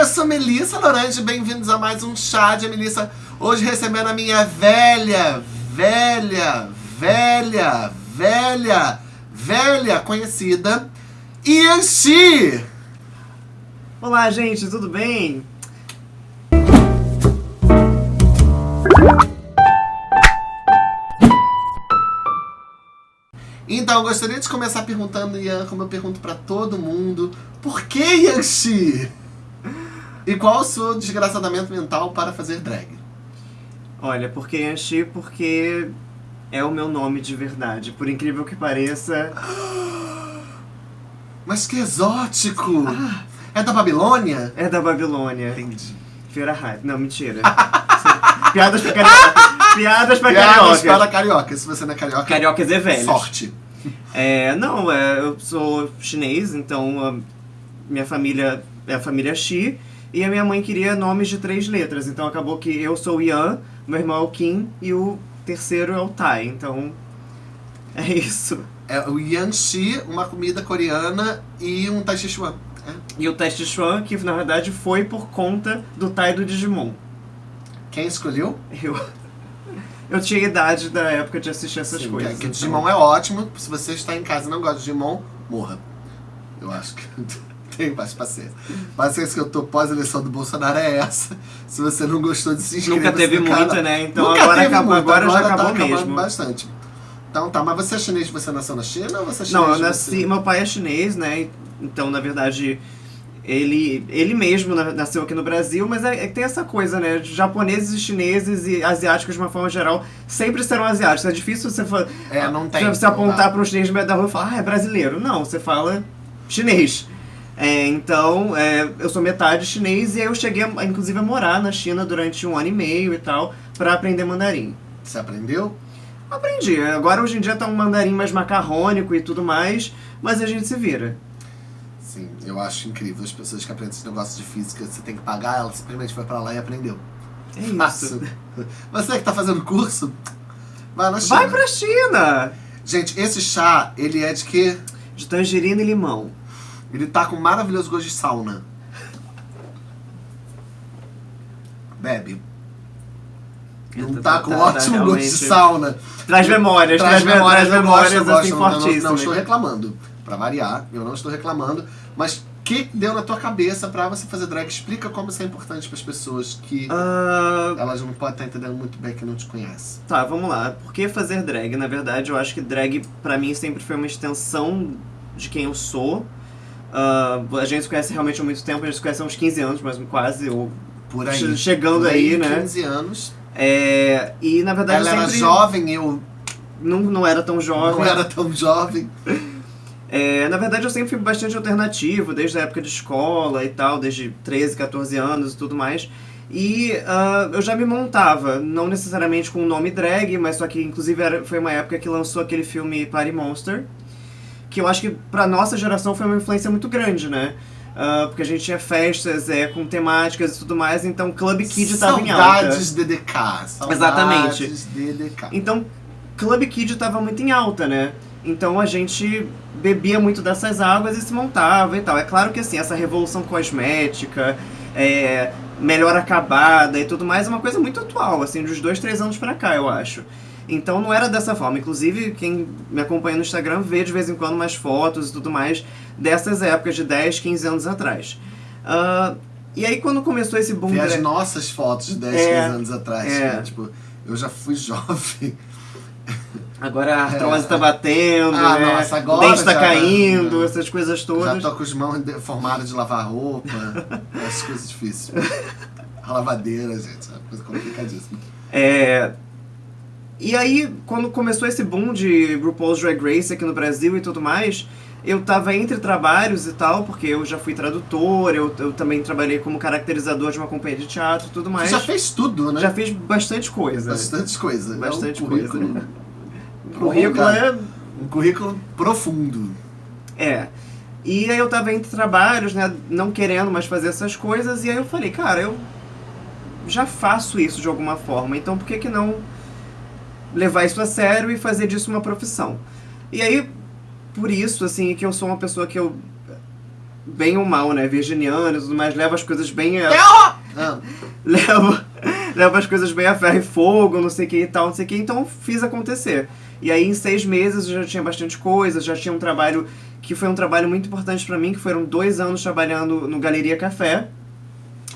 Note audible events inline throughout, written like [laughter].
eu sou Melissa Lorange, bem-vindos a mais um Chá de Melissa. Hoje recebendo a minha velha, velha, velha, velha, velha conhecida, Yanxi. Olá, gente, tudo bem? Então, eu gostaria de começar perguntando, Ian, como eu pergunto pra todo mundo, por que Yanxi? E qual o seu desgraçadamento mental para fazer drag? Olha, porque Yanxi, porque é o meu nome de verdade. Por incrível que pareça. [gasps] Mas que exótico! É da Babilônia? É da Babilônia. Entendi. Feira Hype. Não, mentira. [laughs] Piadas pra carioca. Piadas pra Piadas carioca. para carioca. Se você não é carioca, Cariocas é velho. sorte. É, não, é, eu sou chinês, então a minha família é a família Xi. E a minha mãe queria nomes de três letras. Então acabou que eu sou o Yan, meu irmão é o Kim e o terceiro é o Tai. Então é isso. É o Yanxi, uma comida coreana e um Tai Chi Chuan. É. E o teste Chuan, que na verdade foi por conta do Tai do Digimon. Quem escolheu? Eu, [laughs] eu tinha idade da época de assistir essas Sim, coisas. que, que o então- Digimon é ótimo. Se você está em casa e não gosta de Digimon, morra. Eu acho que [laughs] tem mais paciência. Paciência que eu tô pós-eleição do Bolsonaro é essa. Se você não gostou de se inscrever Nunca teve muita, canal. né? Então Nunca agora, acabou, muito, agora, já tá acabou acabando mesmo. bastante. Então tá, mas você é chinês, você nasceu na China ou você é chinês? Não, eu nasci. Meu pai é chinês, né? Então, na verdade, ele, ele mesmo na- nasceu aqui no Brasil, mas é, é que tem essa coisa, né? Japoneses e chineses e asiáticos, de uma forma geral, sempre serão asiáticos. É difícil você, É, não tem. você apontar para um chinês no meio da rua e falar, ah, é brasileiro. Não, você fala chinês. É, então, é, eu sou metade chinês e aí eu cheguei, a, inclusive, a morar na China durante um ano e meio e tal, para aprender mandarim. Você aprendeu? Aprendi. Agora hoje em dia tá um mandarim mais macarrônico e tudo mais, mas a gente se vira. Sim, eu acho incrível. As pessoas que aprendem esse negócio de física, você tem que pagar, ela simplesmente foi pra lá e aprendeu. É isso. Fácil. Você que tá fazendo curso, vai na China. Vai pra China! Gente, esse chá, ele é de quê? De tangerina e limão. Ele tá com maravilhoso gosto de sauna. Bebe. Não Tá- tá com tá- tá ótimo gosto de sauna. Traz memórias, traz, me- traz eu memórias, gosto, assim, não- não, não, fortíssimas. estou reclamando. Pra variar, eu não estou reclamando. Mas o que deu na tua cabeça pra você fazer drag? Explica como isso é importante pras pessoas que Ah, elas não podem estar entendendo muito bem que não te conhecem. tá, vamos lá. Por que fazer drag? Na verdade, eu acho que drag, pra mim, sempre foi uma extensão de quem eu sou. Ah, a gente se conhece realmente há muito tempo, a gente se conhece há uns 15 anos, mas quase, ou Por aí. che- chegando Por aí, né? 15 anos. É, e na verdade Ela eu era sempre jovem, eu não, não era tão jovem. não era tão jovem. [laughs] É, na verdade, eu sempre fui bastante alternativo, desde a época de escola e tal, desde 13, 14 anos e tudo mais. E ah, eu já me montava, não necessariamente com o nome drag, mas só que inclusive era, foi uma época que lançou aquele filme Party Monster, que eu acho que pra nossa geração foi uma influência muito grande, né? Ah, porque a gente tinha festas é, com temáticas e tudo mais, então Club Kid tava em alta. Saudades DDK. Saudades Exatamente. DDK. Então, Club Kid tava muito em alta, né? Então a gente bebia muito dessas águas e se montava e tal. É claro que assim, essa revolução cosmética, é, melhor acabada e tudo mais é uma coisa muito atual, assim, dos dois, três anos pra cá, eu acho. Então não era dessa forma. Inclusive, quem me acompanha no Instagram vê de vez em quando mais fotos e tudo mais dessas épocas de 10, 15 anos atrás. Ah, e aí quando começou esse boom... Ver as nossas fotos de 10, É, 15 anos atrás. é. né? Tipo, eu já fui [laughs] jovem. Agora a artrose tá batendo, Ah, né? nossa, agora o dente tá já- caindo, já- essas coisas Já todas. tô com as mãos deformadas de lavar roupa. Essas coisas difíceis. A [laughs] lavadeira, gente, é uma coisa complicadíssima. É... E aí, quando começou esse boom de RuPaul's Drag Race aqui no Brasil e tudo mais, eu tava entre trabalhos e tal, porque eu já fui tradutor, eu, eu também trabalhei como caracterizador de uma companhia de teatro e tudo Você mais. já fez tudo, né? Já fiz bastante coisa. Bastante coisa. Bastante é um currículo, coisa. [laughs] Currículo é Um currículo profundo. É. E aí eu tava entre trabalhos, né, não querendo mais fazer essas coisas, e aí eu falei, cara, eu já faço isso de alguma forma, então por que que não levar isso a sério e fazer disso uma profissão? E aí, por isso, assim, que eu sou uma pessoa que eu bem ou mal, né? Virginiano e tudo mais, leva as coisas bem. A... Ah, [laughs] leva, leva as coisas bem a ferro e fogo, não sei o que e tal, não sei o que. Então fiz acontecer. E aí em seis meses eu já tinha bastante coisa, já tinha um trabalho que foi um trabalho muito importante para mim, que foram dois anos trabalhando no Galeria Café.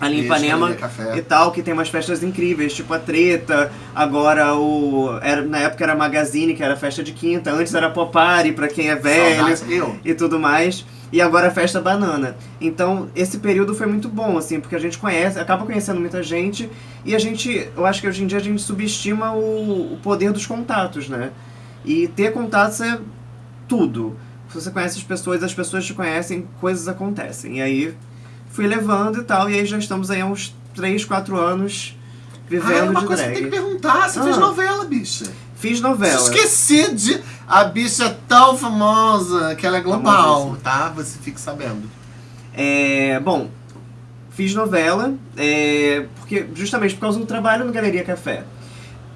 Ali em Ipanema Café. e tal, que tem umas festas incríveis, tipo a Treta, agora o. Era, na época era Magazine, que era festa de quinta, antes era Popari, pra quem é velho saudades. E tudo mais. E agora a festa banana. Então, esse período foi muito bom, assim, porque a gente conhece, acaba conhecendo muita gente e a gente, eu acho que hoje em dia a gente subestima o, o poder dos contatos, né? E ter contatos é tudo. Se você conhece as pessoas, as pessoas te conhecem, coisas acontecem. E aí fui levando e tal, e aí já estamos aí há uns 3, 4 anos Ah, vivendo é uma de coisa que drag. tem que perguntar. Você fez Ah. novela, bicha. Fiz novela. Esqueci de. A bicha é tão famosa que ela é global, tá? Você fique sabendo. É, bom, fiz novela, é, porque justamente por causa do trabalho no Galeria Café.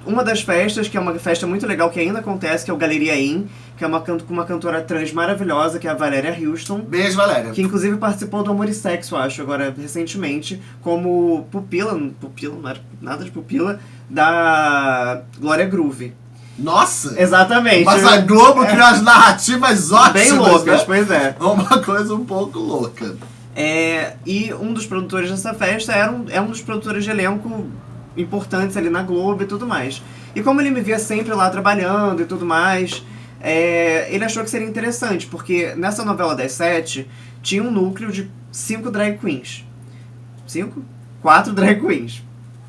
Uma das festas, que é uma festa muito legal que ainda acontece, que é o Galeria In, que é uma, can- com uma cantora trans maravilhosa, que é a Valéria Houston, Beijo, Valéria. que inclusive participou do Amor e Sexo, acho, agora recentemente, como pupila, pupila, não era nada de pupila, da Glória Groove. Nossa! Exatamente. Mas a Globo criou as narrativas ótimas. Bem loucas, né? pois é. [laughs] Uma coisa um pouco louca. É, e um dos produtores dessa festa era um, é um dos produtores de elenco importantes ali na Globo e tudo mais. E como ele me via sempre lá trabalhando e tudo mais, é, ele achou que seria interessante, porque nessa novela das sete tinha um núcleo de cinco drag queens. Cinco? Quatro drag queens.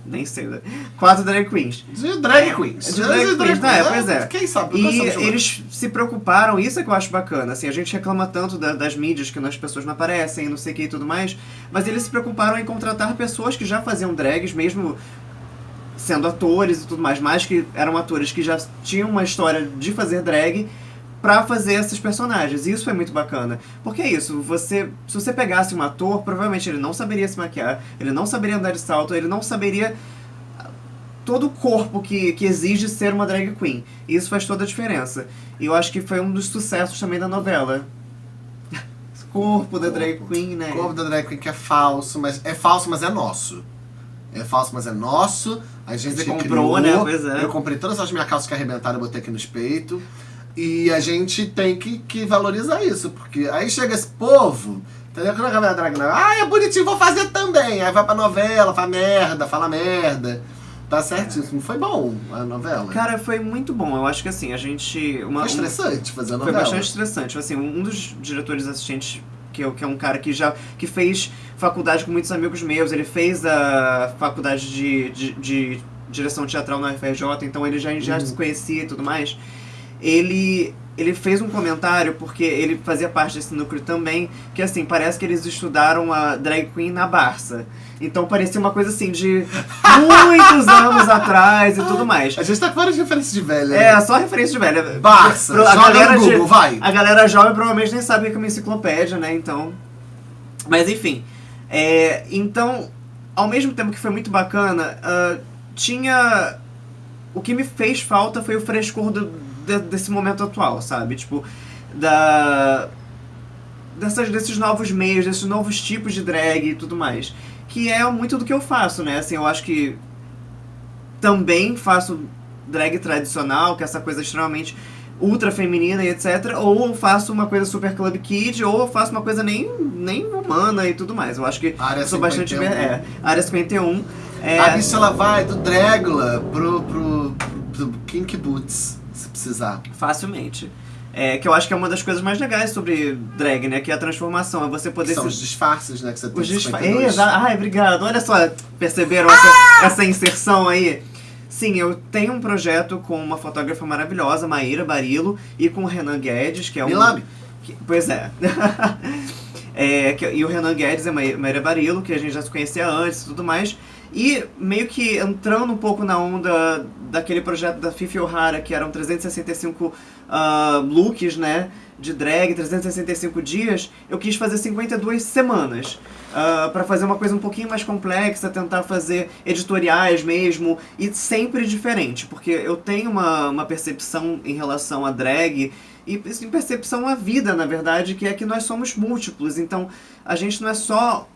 Nem sei, né? Quatro drag queens. De drag queens. De drag queens, é, pois é. Quem sabe? E de eles se preocuparam, isso é que eu acho bacana, assim, a gente reclama tanto da- das mídias que as pessoas não aparecem, não sei o que e tudo mais, mas eles se preocuparam em contratar pessoas que já faziam drags, mesmo sendo atores e tudo mais, mas que eram atores que já tinham uma história de fazer drag pra fazer esses personagens. E isso foi muito bacana. Porque é isso, você, se você pegasse um ator, provavelmente ele não saberia se maquiar, ele não saberia andar de salto, ele não saberia todo o corpo que, que exige ser uma drag queen. E isso faz toda a diferença. E eu acho que foi um dos sucessos também da novela. [laughs] Corpo da drag Corpo. queen, né? O corpo da drag queen que é falso, mas é falso, mas é nosso. É falso, mas é nosso. A gente Você comprou, criou. né? Pois é. Eu comprei todas as minhas calças que arrebentaram e botei aqui nos peitos. E a gente tem que, que valorizar isso, porque aí chega esse povo, entendeu? Quando a galera drag, ah, é bonitinho, vou fazer também. Aí vai pra novela, fala merda, fala merda. Tá certíssimo. Foi bom a novela. Cara, foi muito bom. Eu acho que assim, a gente. Uma, Foi estressante fazer a Foi novela. bastante estressante. Assim, um dos diretores assistentes, que, é- que é um cara que já que fez faculdade com muitos amigos meus, ele fez a faculdade de, de, de direção teatral na UFRJ, então ele já, já Uhum. se conhecia e tudo mais. Ele, ele fez um comentário, porque ele fazia parte desse núcleo também, que assim, parece que eles estudaram a drag queen na Barça. Então parecia uma coisa assim de muitos [laughs] anos atrás e tudo mais. A gente tá com várias referências de velha. É, né? só referência de velha. Barça, Pro- a galera no de- Google, vai. A galera jovem provavelmente nem sabe o que é uma enciclopédia, né? Então. Mas enfim. É, então, ao mesmo tempo que foi muito bacana, ah, tinha. O que me fez falta foi o frescor do- de- desse momento atual, sabe? Tipo, da. Dessas, desses novos meios, desses novos tipos de drag e tudo mais. Que é muito do que eu faço, né? Assim, eu acho que também faço drag tradicional, que é essa coisa extremamente ultra feminina e etc. Ou eu faço uma coisa super club kid, ou eu faço uma coisa nem, nem humana e tudo mais. Eu acho que Área sou bastante. 51. É, área 51. É, A bicha ela vai do Dragula pro, pro, pro Kink Boots, precisar. Facilmente. É, que eu acho que é uma das coisas mais legais sobre drag, né? Que é a transformação. É você Que poder são se os disfarces, né? Que você tem Os disfa... 52. É, Ai, obrigado. Olha só, perceberam essa, essa inserção aí? Sim, eu tenho um projeto com uma fotógrafa maravilhosa, Maíra Barilo, e com o Renan Guedes, que é um. Me lambe. que- pois é. [laughs] É, que- e o Renan Guedes é Maí- Maíra Barilo, que a gente já se conhecia antes e tudo mais. E meio que entrando um pouco na onda daquele projeto da Fifi O'Hara, que eram 365 ah, looks, né? De drag, 365 dias, eu quis fazer 52 semanas. para pra fazer uma coisa um pouquinho mais complexa, tentar fazer editoriais mesmo, e sempre diferente, porque eu tenho uma, uma percepção em relação a drag E em percepção à vida, na verdade, que é que nós somos múltiplos. Então, a gente não é só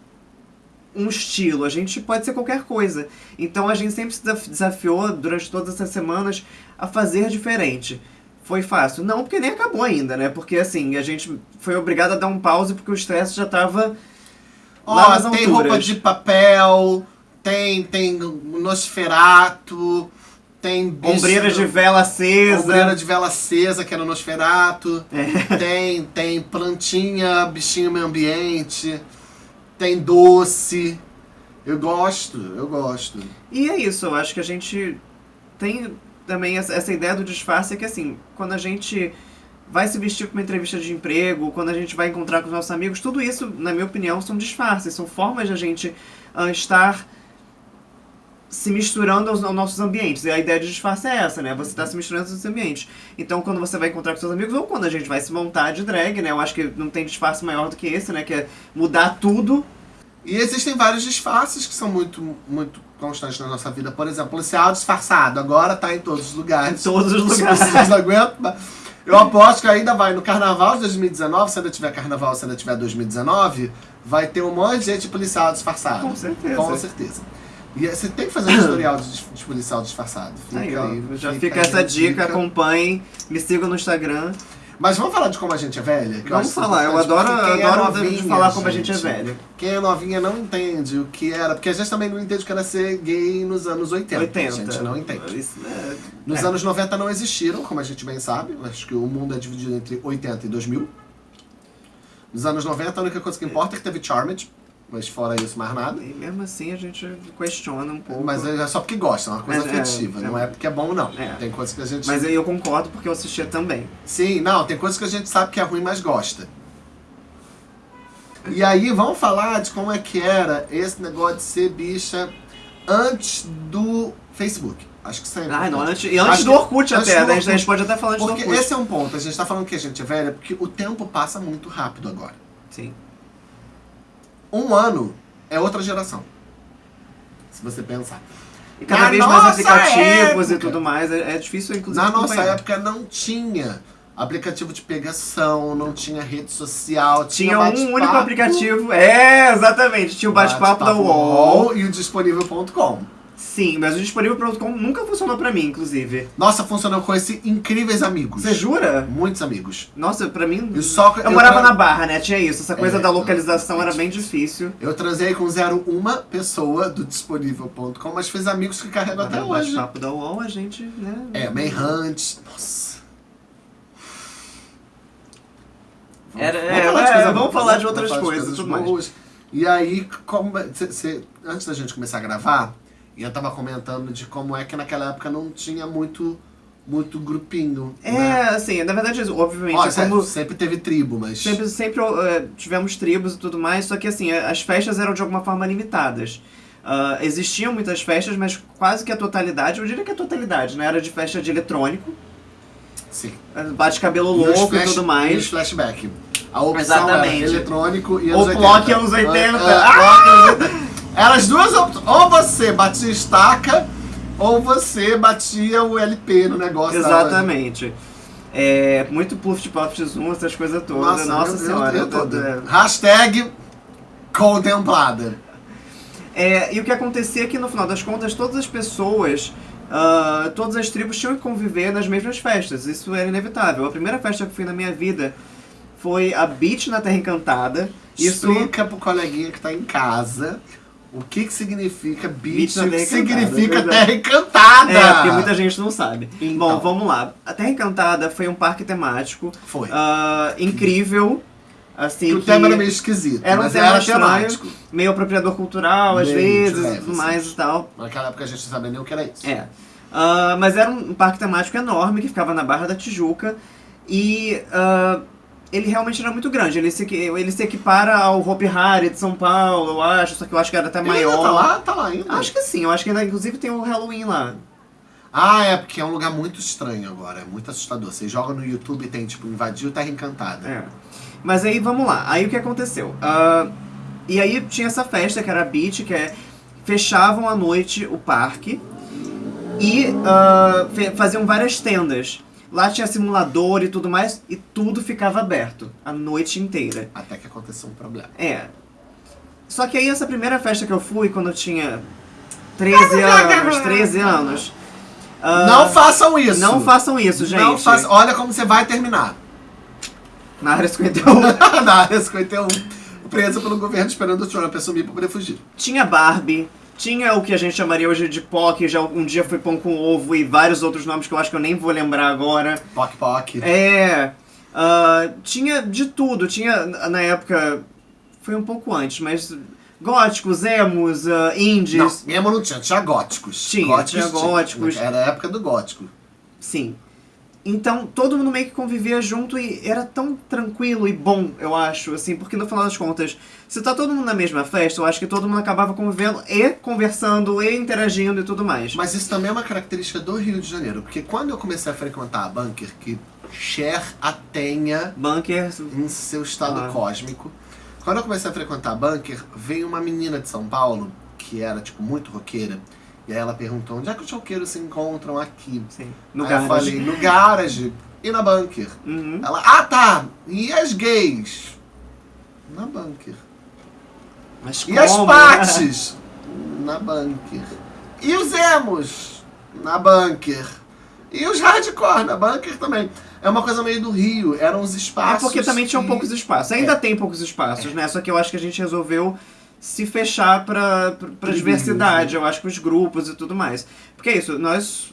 um estilo, a gente pode ser qualquer coisa. Então a gente sempre se desafiou durante todas essas semanas a fazer diferente. Foi fácil? Não, porque nem acabou ainda, né? Porque assim, a gente foi obrigado a dar um pause porque o estresse já tava. Ó, oh, tem roupa de papel, tem, tem Nosferato, tem bicho, Ombreira de vela acesa. Ombreira de vela acesa, que era Nosferato. É. Tem, tem plantinha, bichinho meio ambiente tem doce. Eu gosto, eu gosto. E é isso, eu acho que a gente tem também essa ideia do disfarce que assim, quando a gente vai se vestir para uma entrevista de emprego, quando a gente vai encontrar com os nossos amigos, tudo isso, na minha opinião, são disfarces, são formas de a gente uh, estar se misturando aos, aos, nossos ambientes. E a ideia de disfarce é essa, né? Você está se misturando aos seus ambientes. Então, quando você vai encontrar com seus amigos, ou quando a gente vai se montar de drag, né? Eu acho que não tem disfarce maior do que esse, né? Que é mudar tudo. E existem vários disfarces que são muito, muito constantes na nossa vida. Por exemplo, policial disfarçado. Agora tá em todos os lugares. Em todos os lugares. Se vocês aguentam... Eu aposto que ainda vai no carnaval de 2019, se ainda tiver carnaval, se ainda tiver 2019, vai ter um monte de gente policial disfarçado. Com certeza. Com certeza. E você tem que fazer um [coughs] tutorial de, policial disfarçado. Fica aí, aí, já fica, fica essa dica, dica, acompanhem, me sigam no Instagram. Mas vamos falar de como a gente é velha? vamos falar, eu adoro, é adoro novinha, falar como gente, a gente é velha. Quem é novinha não entende o que era, porque a gente também não entende o que era ser gay nos anos 80. 80. A gente não entende. Isso, é, nos é. anos 90 não existiram, como a gente bem sabe. Acho que o mundo é dividido entre 80 e 2000. Nos anos 90 a única coisa que importa é que teve Charmed. Mas fora isso, mais nada. E mesmo assim a gente questiona um pouco. Mas é só porque gosta, é uma coisa mas, é, afetiva, é, não é porque é bom, não. É. Tem coisas que a gente. Mas aí eu concordo porque eu assistia também. Sim, não, tem coisas que a gente sabe que é ruim, mas gosta. E aí, vamos falar de como é que era esse negócio de ser bicha antes do Facebook. Acho que sempre. Ah, não, antes, e antes Acho do Orkut até, né? A gente pode até falar antes porque do Orkut. Porque esse é um ponto, a gente tá falando que a gente é velha, porque o tempo passa muito rápido agora. Sim um ano é outra geração. Se você pensar. E cada Na vez mais aplicativos época, e tudo mais. É, é difícil, inclusive. Na nossa época não tinha aplicativo de pegação, não tinha rede social. Tinha, tinha um único aplicativo. É, exatamente. Tinha o bate-papo bate da UOL. E o disponível.com. Sim, mas o disponível.com nunca funcionou pra mim, inclusive. Nossa, funcionou com esses incríveis amigos. Você jura? Muitos amigos. Nossa, pra mim. Eu, só, eu, eu morava tra... na Barra, né? Tinha isso. Essa coisa é, da localização era bem difícil. Eu transei com zero uma pessoa do disponível.com, mas fiz amigos que carrego até hoje. No papo da UOL, a gente, né? É, Mayhunt. Nossa. Era, vamos, é, falar de, é, vamos falar de outras coisas. coisas mais. E aí, como, cê, cê, antes da gente começar a gravar, e eu tava comentando de como é que naquela época não tinha muito muito grupinho. É, né? assim, na verdade, obviamente. Ó, é como... Sempre teve tribo, mas. Sempre, sempre uh, tivemos tribos e tudo mais, só que assim, as festas eram de alguma forma limitadas. Uh, existiam muitas festas, mas quase que a totalidade, eu diria que a totalidade, né? Era de festa de eletrônico. Sim. Bate cabelo louco e, flash, e tudo mais. E flashback. A opção Exatamente. eletrônico e anos Ou 80. Block anos 80. Uh, uh, ah! Eram as duas opções. Ou você batia estaca, ou você batia o LP no negócio. Exatamente. É, muito puff de pop zoom, essas coisas todas. Nossa, Nossa senhora. Eu, eu, eu, Hashtag contemplada. É, e o que acontecia é que no final das contas todas as pessoas, uh, todas as tribos tinham que conviver nas mesmas festas. Isso era inevitável. A primeira festa que fui na minha vida foi a Beach na Terra Encantada. Isso... Explica pro coleguinha que tá em casa o que que significa beach, o que significa é Terra Encantada. É, porque muita gente não sabe. Então. Bom, vamos lá. A Terra Encantada foi um parque temático. Foi. Uh, incrível. Assim, que o tema era meio esquisito, era um tema era temático. meio apropriador cultural, às vezes, e tudo mais e tal. Naquela época a gente não sabia nem o que era isso. É. Uh, mas era um parque temático enorme que ficava na Barra da Tijuca. E uh, ele realmente era muito grande. Ele se, ele se equipara ao Hopi Hari de São Paulo, eu acho, só que eu acho que era até ele maior. tá lá? Tá lá ainda? Acho que sim, eu acho que ainda inclusive tem o Halloween lá. Ah, é, porque é um lugar muito estranho agora, é muito assustador. Você joga no YouTube e tem, tipo, invadiu Terra Encantada. É. Mas aí, vamos lá. Aí o que aconteceu? Uh, e aí tinha essa festa, que era a Beach, que é... Fechavam à noite o parque e uh, faziam várias tendas. Lá tinha simulador e tudo mais, e tudo ficava aberto a noite inteira. Até que aconteceu um problema. É. Só que aí essa primeira festa que eu fui, quando eu tinha 13 anos, 13 anos. ah, não façam isso! Não façam isso, gente. Não façam. Olha como você vai terminar. Na área 51. [laughs] Na área 51, preso pelo governo esperando o Trump assumir pra poder fugir. tinha Barbie, tinha o que a gente chamaria hoje de POC, já um dia foi pão com ovo e vários outros nomes que eu acho que eu nem vou lembrar agora. Poc Poc. É. ah, tinha de tudo. Tinha, na época. Foi um pouco antes, mas. Góticos, emos, Não, indies. mesmo não tinha, tinha góticos. Tinha, góticos tinha góticos. Era a época do gótico. Sim. Então, todo mundo meio que convivia junto e era tão tranquilo e bom, eu acho, assim, porque no final das contas, se tá todo mundo na mesma festa, eu acho que todo mundo acabava convivendo e conversando e interagindo e tudo mais. Mas isso também é uma característica do Rio de Janeiro, porque quando eu comecei a frequentar a Bunker, que Cher a tenha Bunker. em seu estado Ah. cósmico, quando eu comecei a frequentar a Bunker, veio uma menina de São Paulo, que era, tipo, muito roqueira, e aí ela perguntou, onde é que os roqueiros se encontram aqui? Sim. No aí eu garage. falei, no garage e na Bunker. Uhum. Ela, ah tá, e as gays? Na Bunker. Mas E as como? partes? [laughs] Na bunker. E os emos? Na bunker. E os hardcore na bunker também. É uma coisa meio do Rio, eram os É espaços. porque também tinham que- poucos espaços. Ainda É. tem poucos espaços, né? Só que eu acho que a gente resolveu se fechar pra Pro diversidade, grupo. eu acho, pros grupos e tudo mais. Porque é isso, nós.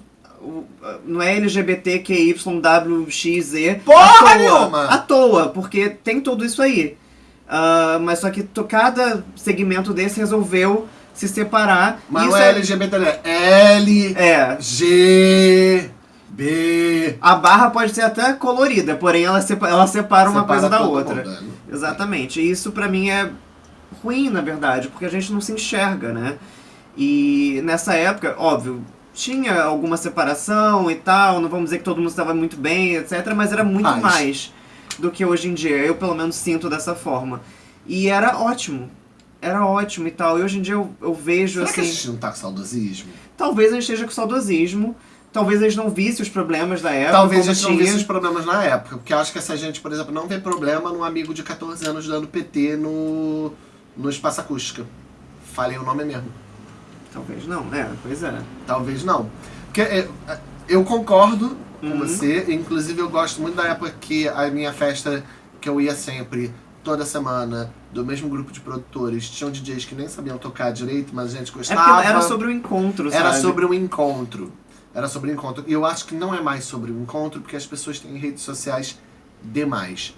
Não é LGBTQYWXZ. Porra à toa, nenhuma! À toa, porque tem tudo isso aí. Ah, mas só que to- cada segmento desse resolveu se separar. Mas isso não é LGBT, né? L, é. G, B. A barra pode ser até colorida, porém ela, sepa- ela separa uma Separa coisa da outra. mundo, né? Exatamente. E isso pra mim é ruim, na verdade, porque a gente não se enxerga, né? E nessa época, óbvio, tinha alguma separação e tal, não vamos dizer que todo mundo estava muito bem, etc, mas era muito Mais. mais do que hoje em dia. Eu pelo menos sinto dessa forma. E era ótimo. Era ótimo e tal. E hoje em dia eu, eu vejo Será que a assim, gente não tá com saudosismo? talvez a gente esteja com saudosismo, talvez eles não vissem os problemas da época. Talvez a como gente não tinha. visse os problemas na época. Porque eu acho que essa gente, por exemplo, não vê problema num amigo de 14 anos dando PT no, no Espaço Acústica. Falei o nome mesmo. Talvez não, é, pois é. Talvez não. Porque é, é, eu concordo com Uhum. você. Inclusive, eu gosto muito da época que a minha festa, que eu ia sempre, toda semana, do mesmo grupo de produtores, tinham DJs que nem sabiam tocar direito, mas a gente É gostava. porque era sobre o encontro, Era sabe? sobre um encontro. Era sobre um encontro. E eu acho que não é mais sobre um encontro, porque as pessoas têm redes sociais demais.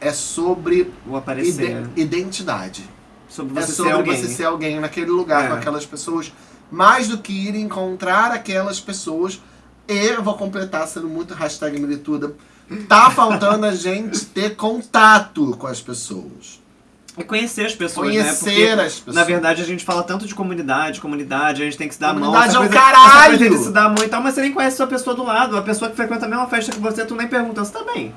É sobre O aparecer. ide- identidade. Sobre É você ser sobre alguém. você ser alguém naquele lugar É. com aquelas pessoas, mais do que ir encontrar aquelas pessoas. E eu vou completar sendo muito hashtag milituda. Tá faltando a [laughs] gente ter contato com as pessoas. E conhecer as pessoas, né? Conhecer Porque, as pessoas. na verdade, a gente fala tanto de comunidade, comunidade, a gente tem que se dar a mão. Comunidade é o caralho! Coisa de se dar a mão e tal, mas você nem conhece a sua pessoa do lado. A pessoa que frequenta a mesma festa que você, tu nem pergunta, você tá bem?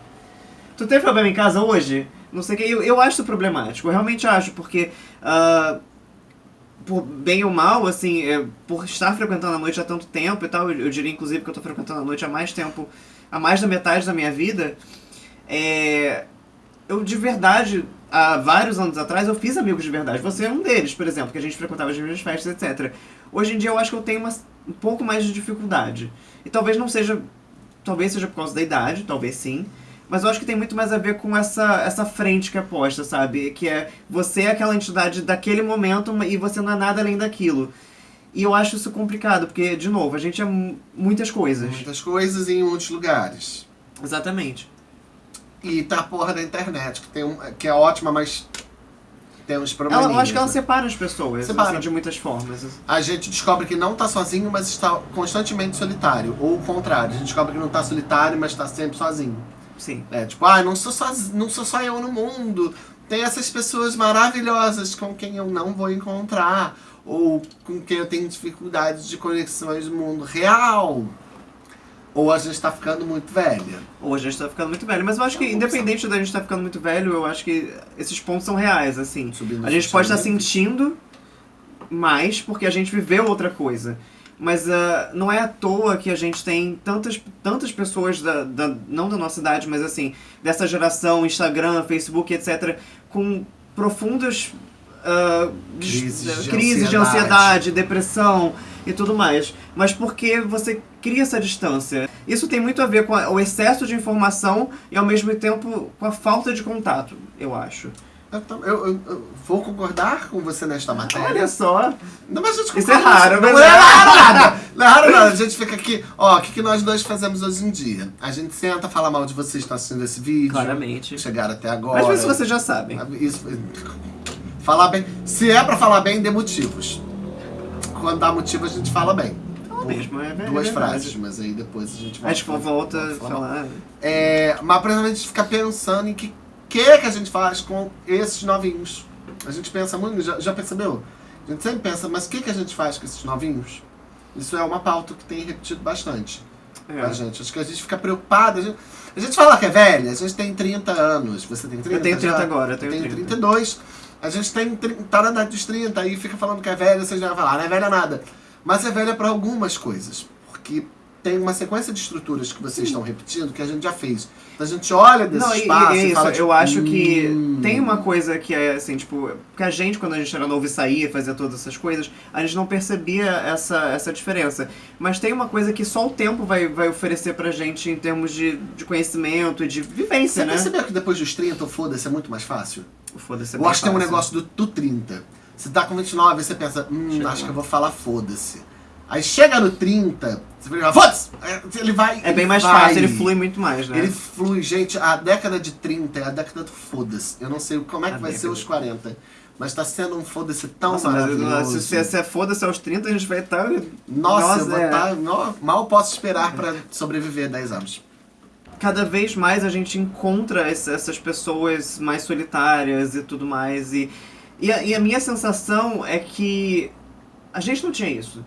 Tu teve problema em casa hoje? Não sei o que. Eu, eu acho problemático, eu realmente acho, porque... ah, por bem ou mal, assim, é, por estar frequentando a noite há tanto tempo e tal, eu, eu diria inclusive que eu tô frequentando a noite há mais tempo, há mais da metade da minha vida, é, eu de verdade, há vários anos atrás, eu fiz amigos de verdade. Você é um deles, por exemplo, que a gente frequentava as mesmas festas, etc. Hoje em dia eu acho que eu tenho uma, um pouco mais de dificuldade. E talvez não seja. Talvez seja por causa da idade, talvez sim. Mas eu acho que tem muito mais a ver com essa, essa frente que é posta, sabe? Que é você é aquela entidade daquele momento e você não é nada além daquilo. E eu acho isso complicado, porque, de novo, a gente é mu- muitas coisas. Muitas coisas em muitos lugares. Exatamente. E tá a porra da internet, que, tem um, que é ótima, mas tem uns problemas. Eu acho que ela separa as pessoas, Separa. assim, de muitas formas. A gente descobre que não tá sozinho, mas está constantemente solitário. Ou o contrário, a gente descobre que não tá solitário, mas tá sempre sozinho. Sim. É tipo, ah, não sou, soz... não sou só eu no mundo. Tem essas pessoas maravilhosas com quem eu não vou encontrar. Ou com quem eu tenho dificuldades de conexões no mundo real. Ou a gente tá ficando muito velha. Ou a gente tá ficando muito velho. Mas eu acho que, É uma independente da gente estar ficando muito velho, eu acho que esses pontos são reais, assim. Subindo A gente pode estar socialmente. sentindo mais porque a gente viveu outra coisa. Mas uh, não é à toa que a gente tem tantas, tantas pessoas, da, da, não da nossa idade, mas assim, dessa geração, Instagram, Facebook, etc., com profundas uh, Crises de crises de ansiedade. ansiedade, depressão e tudo mais. Mas porque você cria essa distância. Isso tem muito a ver com o excesso de informação e ao mesmo tempo com a falta de contato, eu acho. Eu, eu- eu- eu vou concordar com você nesta matéria. Olha só. Não, mas a gente Isso é raro, Não mas é é. raro nada. Não é raro nada. A gente fica aqui. Ó, o que, que nós dois fazemos hoje em dia? A gente senta, fala mal de vocês que estão assistindo esse vídeo. Claramente. Chegaram até agora. Às vezes vocês já sabem. Isso, falar bem. Se é pra falar bem, dê motivos. Quando dá motivo, a gente fala bem. Não mesmo, é verdade. Duas frases, mas aí depois a gente A gente volta a falar. É, mas pra a gente ficar pensando em que que que a gente faz com esses novinhos. A gente pensa muito, já, já percebeu? A gente sempre pensa, mas o que, que a gente faz com esses novinhos? Isso é uma pauta que tem repetido bastante É. a gente. Acho que a gente fica preocupado. A gente, a gente fala que é velha, a gente tem 30 anos. Você tem 30? Eu tenho 30 já? agora, eu tenho tenho 30. 32. A gente tem, tá na idade dos 30 e fica falando que é velha, vocês já vão falar, não é velha nada. Mas é velha para algumas coisas. Porque tem uma sequência de estruturas que vocês estão repetindo que a gente já fez. A gente olha desse Não, e, espaço e e, é isso, fala, tipo, eu acho que "Hum". tem uma coisa que é assim, tipo, que a gente, quando a gente era novo e saía, fazia todas essas coisas, a gente não percebia essa, essa diferença. Mas tem uma coisa que só o tempo vai, vai oferecer pra gente em termos de, de conhecimento e de vivência, Você né? percebeu que depois dos 30, o foda-se é muito mais fácil? Foda-se. é Eu acho que tem um negócio do, do 30. Você tá com 29 e você pensa, hum, Chega acho lá. que eu vou falar foda-se. Aí chega no 30, você fica, foda-se! Ele vai. É bem mais vai. fácil, ele flui muito mais, né? Ele flui, gente, a década de 30 é a década do foda-se. Eu não sei como é que A vai ser os 40. Mas tá sendo um foda-se tão Nossa, maravilhoso. se, se, se é foda-se aos 30, a gente vai estar. Nossa, eu vou é. tá, nó- mal posso esperar pra sobreviver 10 anos. cada vez mais a gente encontra ess- essas pessoas mais solitárias e tudo mais. E, e, a, e a minha sensação é que a gente não tinha isso.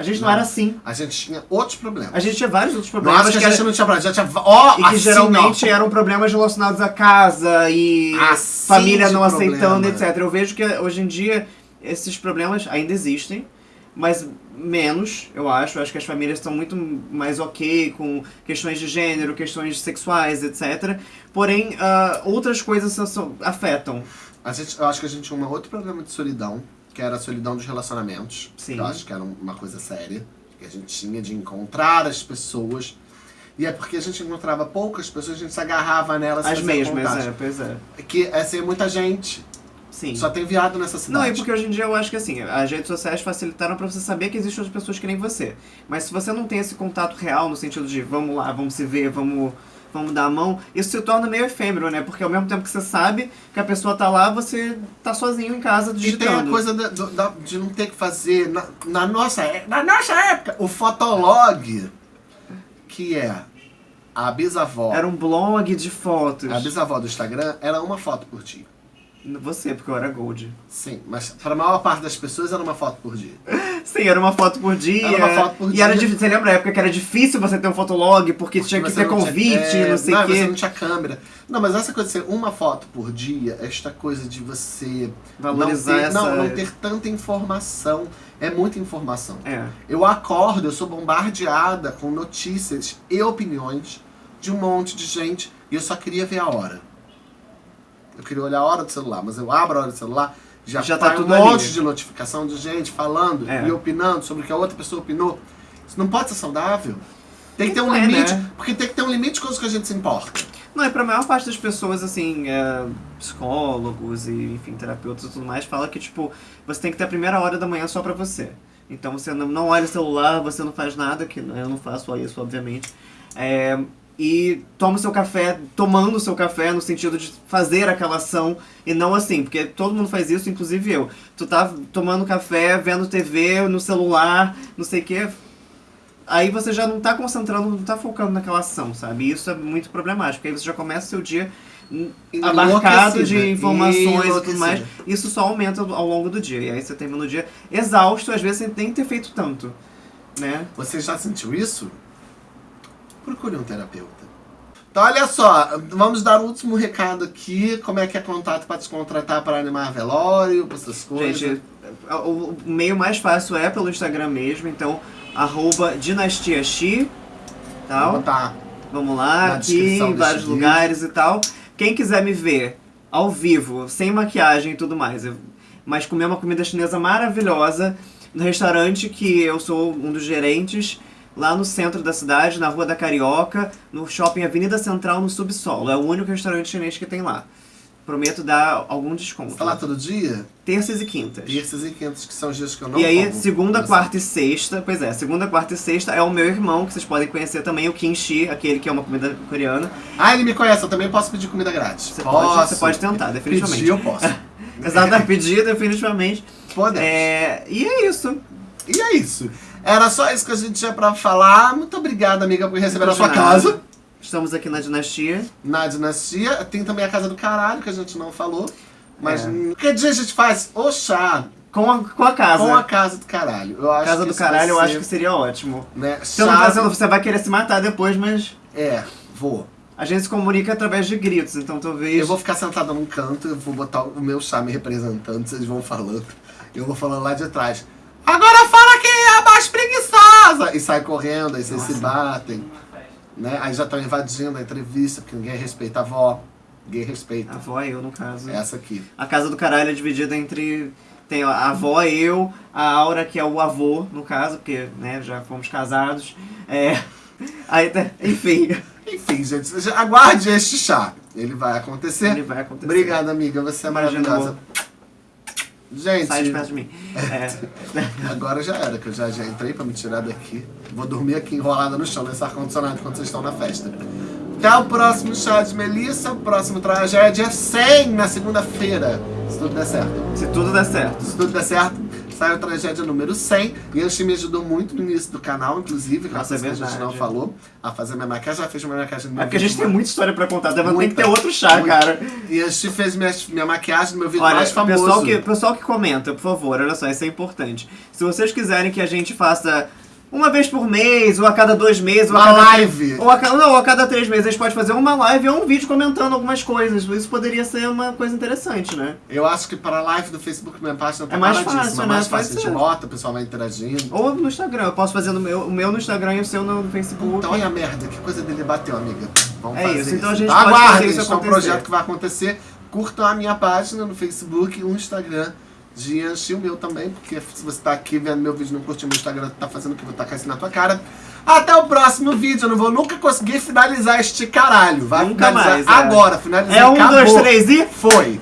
A gente não, Não. era assim. A gente tinha outros problemas. A gente tinha vários outros não problemas acho que a gente era- não tinha problema, já tinha. Ó, e que assim, geralmente ó. eram problemas relacionados à casa e Assim família não aceitando, problema. etc. Eu vejo que hoje em dia esses problemas ainda existem, mas menos, eu acho. Eu acho que as famílias estão muito mais ok com questões de gênero, questões sexuais, etc. Porém, ah, outras coisas afetam. A gente, eu acho que a gente tinha um outro problema de solidão, que era a solidão dos relacionamentos. Sim. Que eu acho que era uma coisa séria. Que a gente tinha de encontrar as pessoas. E é porque a gente encontrava poucas pessoas, a gente se agarrava nelas As mesmas, contato. é, pois é. Que é muita gente. Sim. Só tem viado nessa Não, cidade. e porque hoje em dia eu acho que assim, as redes sociais facilitaram pra você saber que existem outras pessoas que nem você. Mas se você não tem esse contato real, no sentido de vamos lá, vamos se ver, vamos, vamos dar a mão, isso se torna meio efêmero, né? Porque ao mesmo tempo que você sabe que a pessoa tá lá, você tá sozinho em casa E digitando. tem a coisa da- da- de não ter que fazer. Na, na nossa, é- na nossa época, o fotolog, que é a bisavó. Era um blog de fotos. A bisavó do Instagram era uma foto por dia. Você, porque eu era gold. Sim, mas para a maior parte das pessoas era uma foto por dia. [laughs] Sim, era uma foto por dia. Era uma foto por e dia. era difícil. Você lembra a época que era difícil você ter um fotolog, porque, tinha que Você ter não tinha- convite, é, não sei o você quê. não tinha câmera. Não, mas essa coisa de ser uma foto por dia, esta coisa de você Valorizar não ter, essa. não, não ter tanta informação. É muita informação. É. Eu acordo, eu sou bombardeada com notícias e opiniões de um monte de gente e eu só queria ver a hora. Eu queria olhar a hora do celular, mas eu abro a hora do celular, já, Já tá tudo um monte ali. de notificação de gente falando É. e opinando sobre o que a outra pessoa opinou. Isso não pode ser saudável. Tem que ter um é, limite, né? porque tem que ter um limite de coisas que a gente se importa. Não, e pra maior parte das pessoas, assim, é, psicólogos e, enfim, terapeutas e tudo mais, fala que, tipo, você tem que ter a primeira hora da manhã só pra você. Então você não, não olha o celular, você não faz nada, que eu não faço isso, obviamente. É, e toma o seu café, tomando o seu café, no sentido de fazer aquela ação, e não assim, porque todo mundo faz isso, inclusive eu. Tu tá tomando café, vendo TV, no celular, não sei o quê, aí você já não tá concentrando, não tá focando naquela ação, sabe? E isso é muito problemático, porque aí você já começa o seu dia abarcado de informações e tudo mais. Isso só aumenta ao longo do dia. E aí você termina o dia exausto, às vezes sem nem ter feito tanto, né? Você já sentiu isso? Procure um terapeuta. Então, olha só, vamos dar o último recado aqui. Como é que é contato para te contratar para animar velório, para essas coisas? Gente, o o meio mais fácil é pelo Instagram mesmo, então, arroba dinastiaxi, tal. botar Vamos lá, aqui em vários vídeo. lugares e tal. Quem quiser me ver ao vivo, sem maquiagem e tudo mais, mas comer uma comida chinesa maravilhosa no restaurante que eu sou um dos gerentes, lá no centro da cidade, na Rua da Carioca, no shopping Avenida Central, no subsolo. É o único restaurante chinês que tem lá. Prometo dar algum desconto. Tá lá todo dia? Terças e quintas. Terças e quintas, que são os dias que eu não E aí, como. segunda, quarta e sexta, pois é, segunda, quarta e sexta é o meu irmão, que vocês podem conhecer também, o kimchi, aquele que é uma comida coreana. Ah, ele me conhece, eu também posso pedir comida grátis. Você posso. pode, você pode tentar, definitivamente. Pedir, eu posso. [laughs] Exato, pedir definitivamente. Podemos. É, e é isso. E é isso. Era só isso que a gente tinha pra falar. Muito obrigada, amiga, por receber na De sua nada. casa. Estamos aqui na dinastia. Na dinastia. Tem também a casa do caralho, que a gente não falou. Mas É. que dia a gente faz o chá Com a, com a casa. com a casa do caralho? Eu acho casa que do caralho, eu acho que seria ótimo. Né, tá sendo- você vai querer se matar depois, mas É, vou. a gente se comunica através de gritos, então talvez. Eu vou ficar sentada num canto, eu vou botar o meu chá me representando, vocês vão falando. Eu vou falando lá de trás. Agora fala quem é a mais preguiçosa! E sai correndo, aí vocês se batem. Né? Aí já estão invadindo a entrevista, porque ninguém respeita a avó. Ninguém A respeita. avó e eu, no caso. Essa aqui. A casa do caralho é dividida entre. Tem a avó, eu, a Aura, que é o avô, no caso, porque né, já fomos casados. É. [laughs] Aí, tá- enfim, Enfim, gente, aguarde este chá. Ele vai acontecer. ele vai acontecer. Obrigada, amiga. Você é Imagina, maravilhosa. Gente, Sai de perto de mim. [laughs] É. agora já era, que eu já, já entrei pra me tirar daqui. Vou dormir aqui enrolada no chão, nesse ar-condicionado, enquanto vocês estão na festa. Até o próximo chá de Melissa, o próximo tragédia 100 na segunda-feira. Se tudo der certo. Se tudo der certo. Se tudo der certo, sai o tragédia número 100. E a Anchi me ajudou muito no início do canal, inclusive, que é Nossa, é a gente não falou, a fazer minha maquiagem. Já fez minha maquiagem no meu É porque a gente tem muita história pra contar, deve ter que ter outro chá, Muita. cara. E a Anchi fez minha, minha maquiagem no meu vídeo Olha, mais famoso. pessoal que, pessoal que comenta, por favor, olha só, isso é importante. Se vocês quiserem que a gente faça uma vez por mês, ou a cada dois meses, ou a Uma cada live. Ou a, cada- não, ou a cada três meses a gente pode fazer uma live ou um vídeo comentando algumas coisas. Isso poderia ser uma coisa interessante, né? Eu acho que para a live do Facebook, minha página tá É mais fácil, é né? mais Pode fácil. A ser. gente bota, o pessoal vai interagindo. Ou no Instagram, eu posso fazer no meu, o meu no Instagram e o seu no Facebook. Então olha a merda, que coisa dele bateu, amiga. Vamos É fazer isso, então a gente Então pode fazer isso é um projeto que vai acontecer. Curtam a minha página no Facebook e o Instagram de Anchi, o meu também, porque se você tá aqui vendo meu vídeo e não curtiu meu Instagram, tá fazendo o que eu vou tacar isso na tua cara. Até o próximo vídeo, eu não vou nunca conseguir finalizar este caralho. Vai Nunca finalizar mais, é. agora, finalizar é um, acabou. dois, três e. Foi.